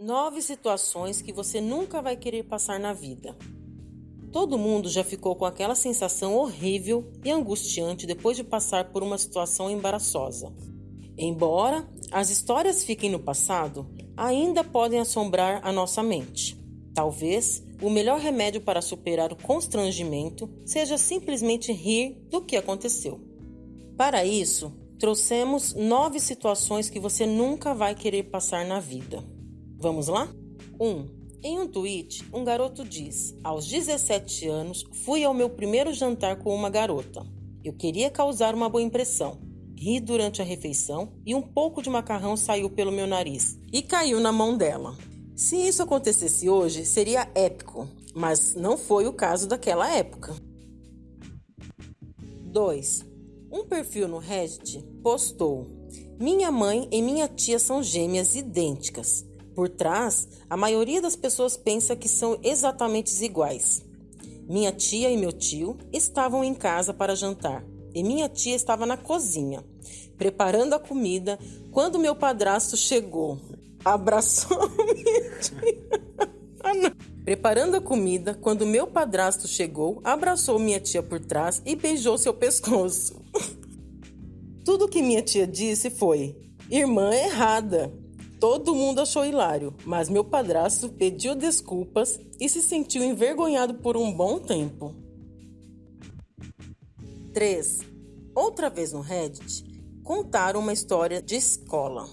Nove situações que você nunca vai querer passar na vida. Todo mundo já ficou com aquela sensação horrível e angustiante depois de passar por uma situação embaraçosa. Embora as histórias fiquem no passado, ainda podem assombrar a nossa mente. Talvez o melhor remédio para superar o constrangimento seja simplesmente rir do que aconteceu. Para isso, trouxemos nove situações que você nunca vai querer passar na vida. Vamos lá? 1. Um, em um tweet, um garoto diz: Aos 17 anos, fui ao meu primeiro jantar com uma garota. Eu queria causar uma boa impressão. Ri durante a refeição e um pouco de macarrão saiu pelo meu nariz e caiu na mão dela. Se isso acontecesse hoje, seria épico, mas não foi o caso daquela época. 2. Um perfil no Reddit postou: Minha mãe e minha tia são gêmeas idênticas. Por trás, a maioria das pessoas pensa que são exatamente iguais. Minha tia e meu tio estavam em casa para jantar e minha tia estava na cozinha, preparando a comida quando meu padrasto chegou. Abraçou minha tia. Ah, preparando a comida, quando meu padrasto chegou, abraçou minha tia por trás e beijou seu pescoço. Tudo que minha tia disse foi: irmã errada. Todo mundo achou hilário, mas meu padrasto pediu desculpas e se sentiu envergonhado por um bom tempo. 3. Outra vez no Reddit, contaram uma história de escola.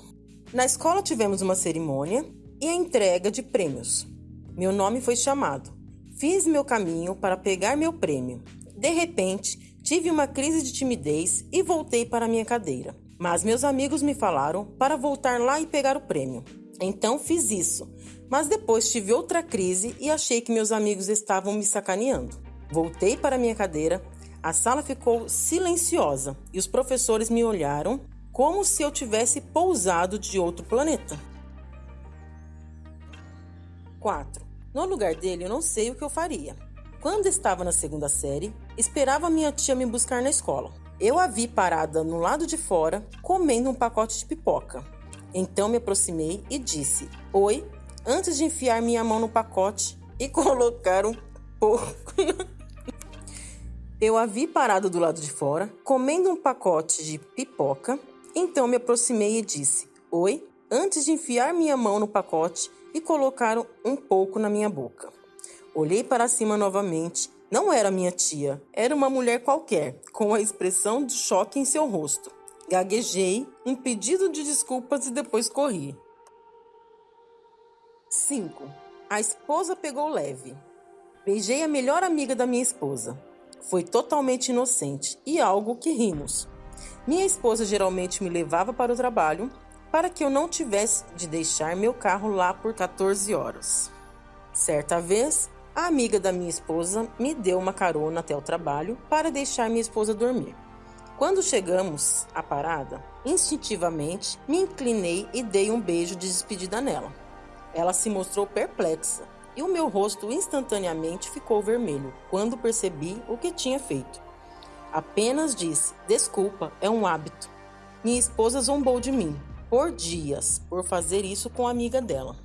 Na escola tivemos uma cerimônia e a entrega de prêmios. Meu nome foi chamado. Fiz meu caminho para pegar meu prêmio. De repente, tive uma crise de timidez e voltei para minha cadeira. Mas meus amigos me falaram para voltar lá e pegar o prêmio. Então fiz isso. Mas depois tive outra crise e achei que meus amigos estavam me sacaneando. Voltei para minha cadeira, a sala ficou silenciosa e os professores me olharam como se eu tivesse pousado de outro planeta. 4. No lugar dele, eu não sei o que eu faria. Quando estava na segunda série, esperava minha tia me buscar na escola. Eu a vi parada no lado de fora, comendo um pacote de pipoca. Então me aproximei e disse: Oi, antes de enfiar minha mão no pacote e colocar um pouco. Eu a vi parada do lado de fora, comendo um pacote de pipoca. Então me aproximei e disse: Oi, antes de enfiar minha mão no pacote e colocar um pouco na minha boca. Olhei para cima novamente não era minha tia, era uma mulher qualquer, com a expressão de choque em seu rosto. Gaguejei, um pedido de desculpas e depois corri. 5. A esposa pegou leve. Beijei a melhor amiga da minha esposa. Foi totalmente inocente e algo que rimos. Minha esposa geralmente me levava para o trabalho para que eu não tivesse de deixar meu carro lá por 14 horas. Certa vez, a amiga da minha esposa me deu uma carona até o trabalho para deixar minha esposa dormir. Quando chegamos à parada, instintivamente me inclinei e dei um beijo de despedida nela. Ela se mostrou perplexa e o meu rosto instantaneamente ficou vermelho quando percebi o que tinha feito. Apenas disse: Desculpa, é um hábito. Minha esposa zombou de mim por dias por fazer isso com a amiga dela.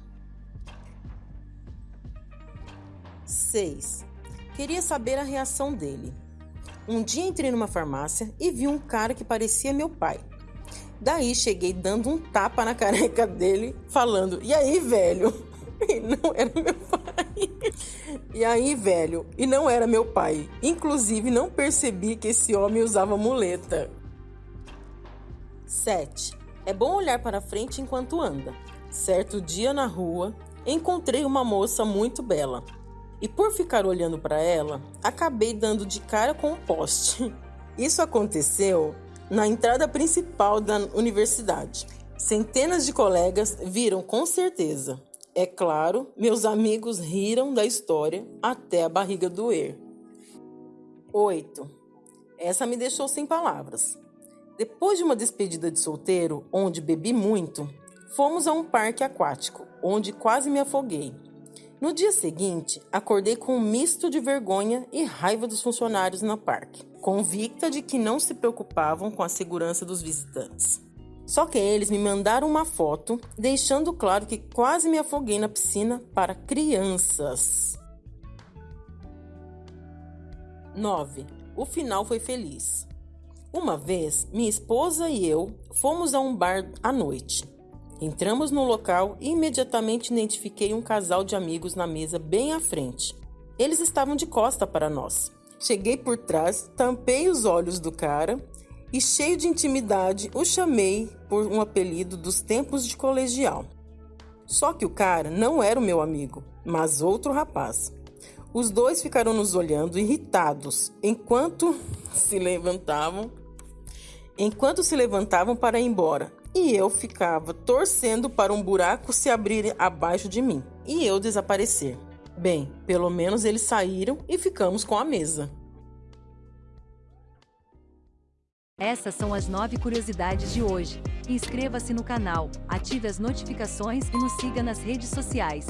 6. Queria saber a reação dele. Um dia entrei numa farmácia e vi um cara que parecia meu pai. Daí cheguei dando um tapa na careca dele, falando: E aí, velho? E não era meu pai. E aí, velho? E não era meu pai. Inclusive, não percebi que esse homem usava muleta. 7. É bom olhar para frente enquanto anda. Certo dia na rua, encontrei uma moça muito bela. E por ficar olhando para ela, acabei dando de cara com um poste. Isso aconteceu na entrada principal da universidade. Centenas de colegas viram com certeza. É claro, meus amigos riram da história até a barriga doer. 8. Essa me deixou sem palavras. Depois de uma despedida de solteiro, onde bebi muito, fomos a um parque aquático, onde quase me afoguei. No dia seguinte, acordei com um misto de vergonha e raiva dos funcionários no parque, convicta de que não se preocupavam com a segurança dos visitantes. Só que eles me mandaram uma foto, deixando claro que quase me afoguei na piscina para crianças. 9. O final foi feliz. Uma vez, minha esposa e eu fomos a um bar à noite. Entramos no local e imediatamente identifiquei um casal de amigos na mesa bem à frente. Eles estavam de costa para nós. Cheguei por trás, tampei os olhos do cara e, cheio de intimidade, o chamei por um apelido dos tempos de colegial. Só que o cara não era o meu amigo, mas outro rapaz. Os dois ficaram nos olhando irritados enquanto se levantavam, enquanto se levantavam para ir embora. E eu ficava torcendo para um buraco se abrir abaixo de mim e eu desaparecer. Bem, pelo menos eles saíram e ficamos com a mesa. Essas são as nove curiosidades de hoje. Inscreva-se no canal, ative as notificações e nos siga nas redes sociais.